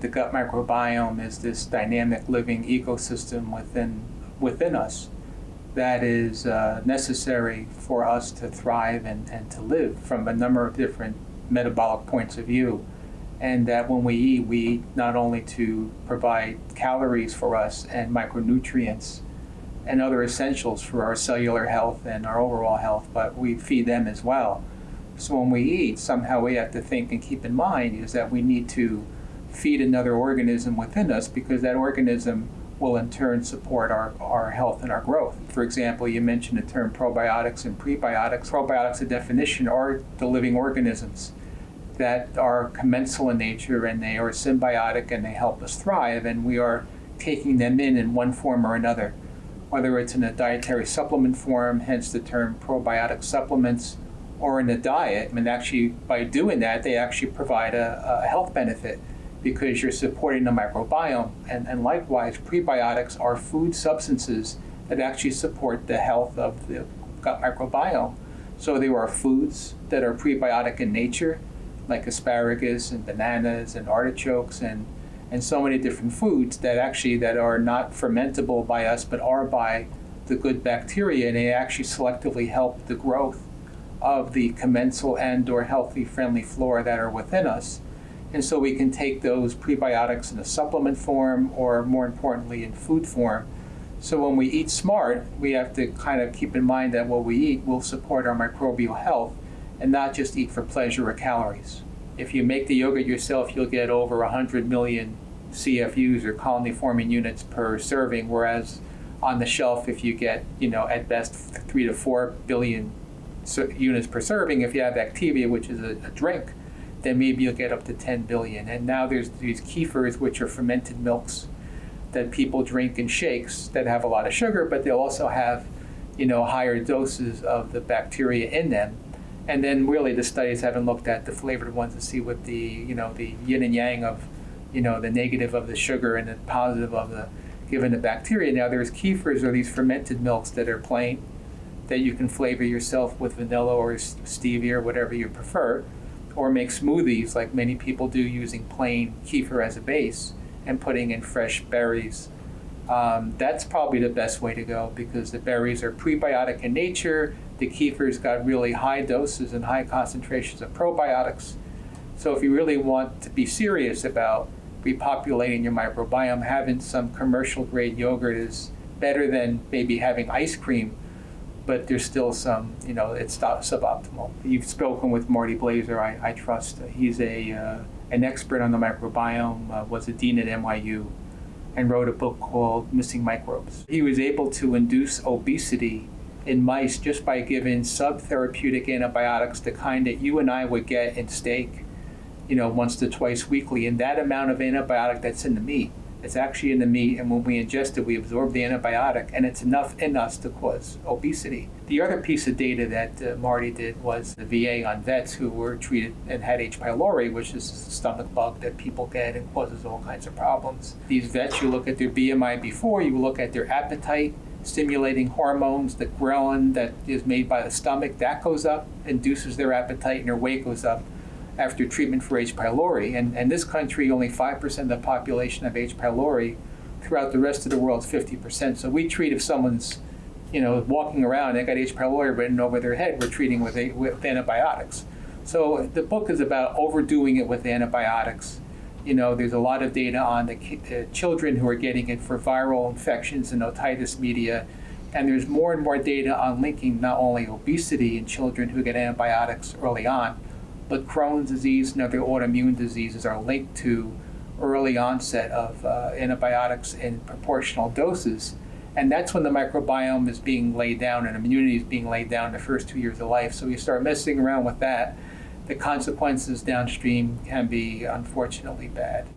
The gut microbiome is this dynamic living ecosystem within, within us that is uh, necessary for us to thrive and, and to live from a number of different metabolic points of view. And that when we eat, we eat not only to provide calories for us and micronutrients and other essentials for our cellular health and our overall health, but we feed them as well. So when we eat, somehow we have to think and keep in mind is that we need to feed another organism within us because that organism will in turn support our, our health and our growth. For example, you mentioned the term probiotics and prebiotics. Probiotics, a definition, are the living organisms that are commensal in nature and they are symbiotic and they help us thrive, and we are taking them in in one form or another, whether it's in a dietary supplement form, hence the term probiotic supplements, or in a diet. And actually, by doing that, they actually provide a, a health benefit because you're supporting the microbiome. And, and likewise, prebiotics are food substances that actually support the health of the gut microbiome. So there are foods that are prebiotic in nature, like asparagus and bananas and artichokes and, and so many different foods that actually that are not fermentable by us but are by the good bacteria and they actually selectively help the growth of the commensal and or healthy friendly flora that are within us. And so we can take those prebiotics in a supplement form or more importantly in food form. So when we eat smart, we have to kind of keep in mind that what we eat will support our microbial health and not just eat for pleasure or calories. If you make the yogurt yourself, you'll get over 100 million CFUs or colony forming units per serving, whereas on the shelf, if you get, you know, at best three to four billion units per serving, if you have Activia, which is a, a drink, then maybe you'll get up to 10 billion. And now there's these kefirs, which are fermented milks that people drink in shakes that have a lot of sugar, but they'll also have, you know, higher doses of the bacteria in them. And then really the studies haven't looked at the flavored ones to see what the, you know, the yin and yang of, you know, the negative of the sugar and the positive of the, given the bacteria. Now there's kefirs or these fermented milks that are plain, that you can flavor yourself with vanilla or stevia or whatever you prefer or make smoothies like many people do using plain kefir as a base and putting in fresh berries. Um, that's probably the best way to go because the berries are prebiotic in nature. The kefir's got really high doses and high concentrations of probiotics. So if you really want to be serious about repopulating your microbiome, having some commercial grade yogurt is better than maybe having ice cream but there's still some, you know, it's suboptimal. You've spoken with Marty Blaser, I, I trust. He's a, uh, an expert on the microbiome, uh, was a dean at NYU, and wrote a book called Missing Microbes. He was able to induce obesity in mice just by giving subtherapeutic antibiotics, the kind that you and I would get in steak, you know, once to twice weekly, and that amount of antibiotic that's in the meat it's actually in the meat, and when we ingest it, we absorb the antibiotic, and it's enough in us to cause obesity. The other piece of data that uh, Marty did was the VA on vets who were treated and had H. pylori, which is a stomach bug that people get and causes all kinds of problems. These vets, you look at their BMI before, you look at their appetite, stimulating hormones, the ghrelin that is made by the stomach, that goes up, induces their appetite, and their weight goes up after treatment for H. pylori. And, and this country, only 5% of the population have H. pylori. Throughout the rest of the world, 50%. So we treat if someone's, you know, walking around, they got H. pylori written over their head, we're treating with, a, with antibiotics. So the book is about overdoing it with antibiotics. You know, there's a lot of data on the uh, children who are getting it for viral infections and otitis media. And there's more and more data on linking not only obesity in children who get antibiotics early on, but Crohn's disease and other autoimmune diseases are linked to early onset of uh, antibiotics in proportional doses. And that's when the microbiome is being laid down and immunity is being laid down the first two years of life. So you start messing around with that, the consequences downstream can be unfortunately bad.